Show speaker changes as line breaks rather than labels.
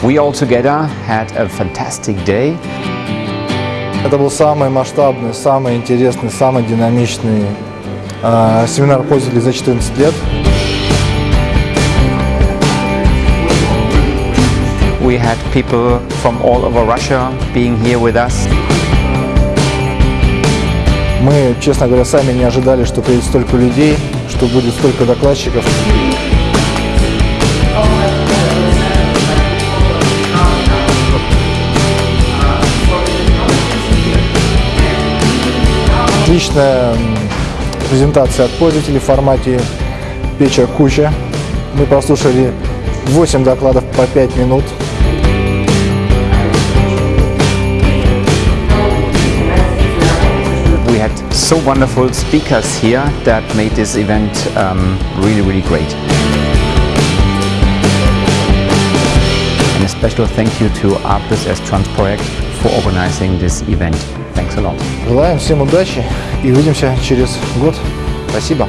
We all together had a fantastic day.
Это был самый масштабный, самый интересный, самый динамичный э, семинар пользователей за 14 лет.
We had people from all over Russia being here with us.
Мы, честно говоря, сами не ожидали, что приедет столько людей, что будет столько докладчиков. Отличная презентация от пользователей в формате печа куча. Мы прослушали 8 докладов по 5 минут.
We had so wonderful speakers here that made this event um, really, really great. And a special thank you to Arcus as Transproject for organizing this event. Thanks a lot.
Желаем всем удачи и увидимся через год. Спасибо.